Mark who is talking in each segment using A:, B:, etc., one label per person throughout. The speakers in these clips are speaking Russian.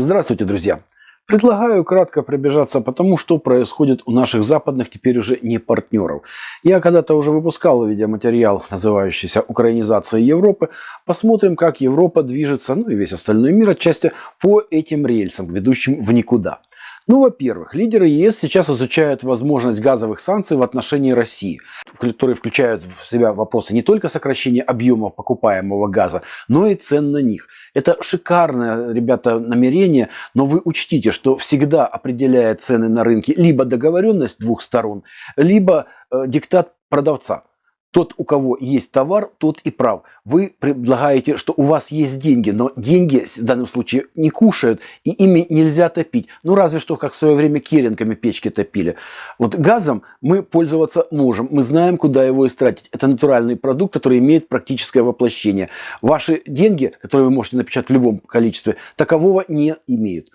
A: Здравствуйте, друзья! Предлагаю кратко пробежаться по тому, что происходит у наших западных теперь уже не партнеров. Я когда-то уже выпускал видеоматериал, называющийся «Украинизация Европы». Посмотрим, как Европа движется, ну и весь остальной мир отчасти, по этим рельсам, ведущим в никуда. Ну, во-первых, лидеры ЕС сейчас изучают возможность газовых санкций в отношении России, которые включают в себя вопросы не только сокращения объемов покупаемого газа, но и цен на них. Это шикарное, ребята, намерение, но вы учтите, что всегда определяет цены на рынке либо договоренность двух сторон, либо э, диктат продавца. Тот, у кого есть товар, тот и прав. Вы предлагаете, что у вас есть деньги, но деньги в данном случае не кушают, и ими нельзя топить. Ну, разве что, как в свое время керенками печки топили. Вот газом мы пользоваться можем, мы знаем, куда его истратить. Это натуральный продукт, который имеет практическое воплощение. Ваши деньги, которые вы можете напечатать в любом количестве, такового не имеют.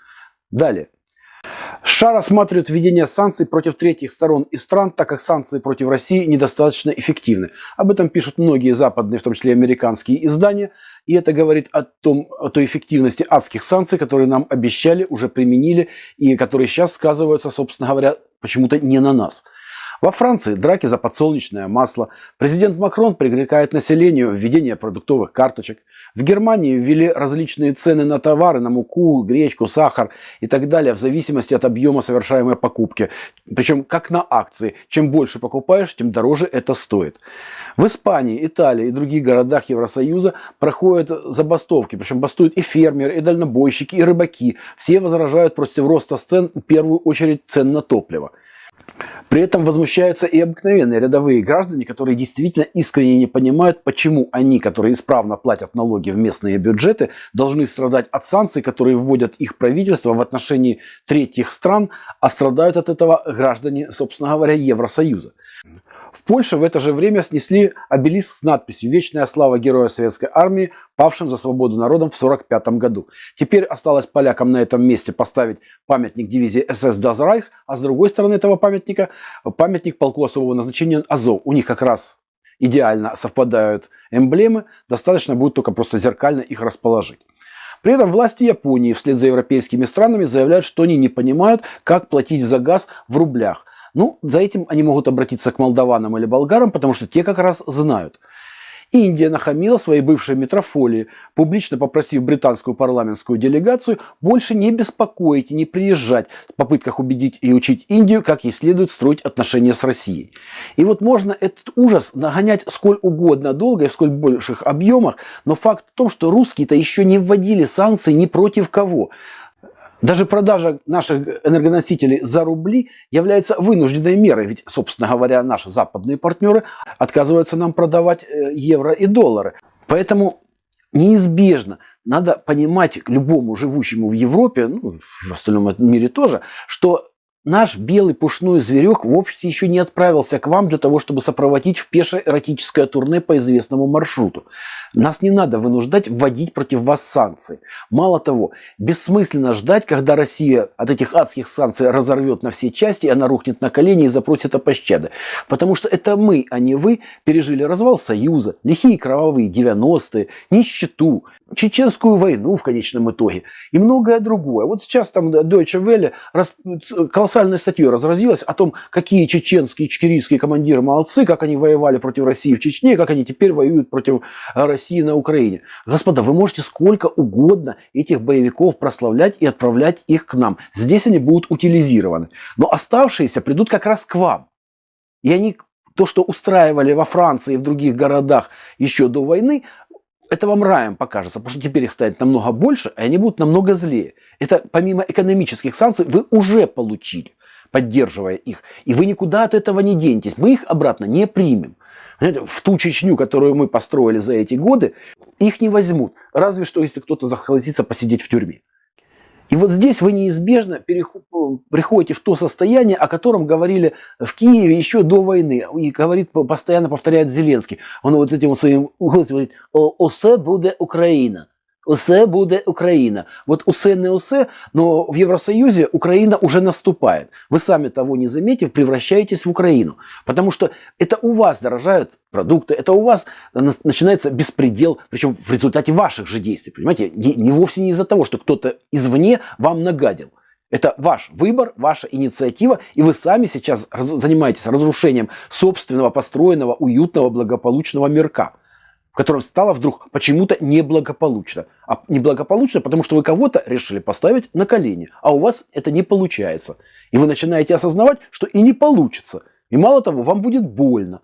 A: Далее. США рассматривают введение санкций против третьих сторон и стран, так как санкции против России недостаточно эффективны. Об этом пишут многие западные, в том числе американские издания. И это говорит о, том, о той эффективности адских санкций, которые нам обещали, уже применили, и которые сейчас сказываются, собственно говоря, почему-то не на нас. Во Франции драки за подсолнечное масло. Президент Макрон привлекает населению введение продуктовых карточек. В Германии ввели различные цены на товары, на муку, гречку, сахар и так далее, в зависимости от объема совершаемой покупки. Причем как на акции. Чем больше покупаешь, тем дороже это стоит. В Испании, Италии и других городах Евросоюза проходят забастовки. Причем бастуют и фермеры, и дальнобойщики, и рыбаки. Все возражают против роста цен, в первую очередь цен на топливо. При этом возмущаются и обыкновенные рядовые граждане, которые действительно искренне не понимают, почему они, которые исправно платят налоги в местные бюджеты, должны страдать от санкций, которые вводят их правительство в отношении третьих стран, а страдают от этого граждане, собственно говоря, Евросоюза. В Польше в это же время снесли обелиск с надписью «Вечная слава героя Советской Армии, павшим за свободу народом в 1945 году». Теперь осталось полякам на этом месте поставить памятник дивизии СС Дазрайх, а с другой стороны этого памятника памятник полку особого назначения Азов. У них как раз идеально совпадают эмблемы, достаточно будет только просто зеркально их расположить. При этом власти Японии вслед за европейскими странами заявляют, что они не понимают, как платить за газ в рублях. Ну, за этим они могут обратиться к молдаванам или болгарам, потому что те как раз знают. Индия нахамила своей бывшей метрофолии, публично попросив британскую парламентскую делегацию больше не беспокоить и не приезжать в попытках убедить и учить Индию, как ей следует строить отношения с Россией. И вот можно этот ужас нагонять сколь угодно долго и в сколь больших объемах, но факт в том, что русские-то еще не вводили санкции ни против кого. Даже продажа наших энергоносителей за рубли является вынужденной мерой, ведь, собственно говоря, наши западные партнеры отказываются нам продавать э, евро и доллары. Поэтому неизбежно надо понимать любому живущему в Европе, ну, в остальном мире тоже, что Наш белый пушной зверек вовсе еще не отправился к вам для того, чтобы сопроводить в пешее эротическое турне по известному маршруту. Нас не надо вынуждать вводить против вас санкции. Мало того, бессмысленно ждать, когда Россия от этих адских санкций разорвет на все части, и она рухнет на колени и запросит о пощаде. Потому что это мы, а не вы, пережили развал Союза, лихие кровавые 90-е, нищету, чеченскую войну в конечном итоге и многое другое. Вот сейчас там Deutsche Welle колоссальной статьей разразилась о том, какие чеченские, чечерийские командиры молодцы, как они воевали против России в Чечне, как они теперь воюют против России на Украине. Господа, вы можете сколько угодно этих боевиков прославлять и отправлять их к нам. Здесь они будут утилизированы. Но оставшиеся придут как раз к вам. И они то, что устраивали во Франции и в других городах еще до войны, это вам раем покажется, потому что теперь их станет намного больше, и они будут намного злее. Это помимо экономических санкций вы уже получили, поддерживая их. И вы никуда от этого не денетесь. Мы их обратно не примем. В ту Чечню, которую мы построили за эти годы, их не возьмут. Разве что, если кто-то захотится посидеть в тюрьме. И вот здесь вы неизбежно приходите в то состояние, о котором говорили в Киеве еще до войны. И говорит, постоянно повторяет Зеленский. Он вот этим своим говорит, «Осе будет Украина». Усе буде Украина. Вот усе не усе, но в Евросоюзе Украина уже наступает. Вы сами того не заметив, превращаетесь в Украину. Потому что это у вас дорожают продукты, это у вас начинается беспредел, причем в результате ваших же действий. Понимаете, не вовсе не из-за того, что кто-то извне вам нагадил. Это ваш выбор, ваша инициатива, и вы сами сейчас занимаетесь разрушением собственного построенного, уютного, благополучного мирка в котором стало вдруг почему-то неблагополучно. А неблагополучно, потому что вы кого-то решили поставить на колени, а у вас это не получается. И вы начинаете осознавать, что и не получится. И мало того, вам будет больно.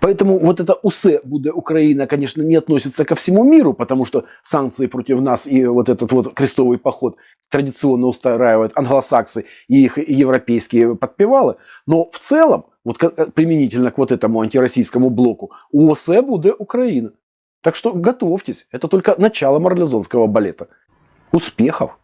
A: Поэтому вот это УСЕ будет Украина, конечно, не относится ко всему миру, потому что санкции против нас и вот этот вот крестовый поход традиционно устраивают англосаксы и их европейские подпевалы. Но в целом вот применительно к вот этому антироссийскому блоку, УОСЭ будет Украина. Так что готовьтесь, это только начало марлезонского балета. Успехов!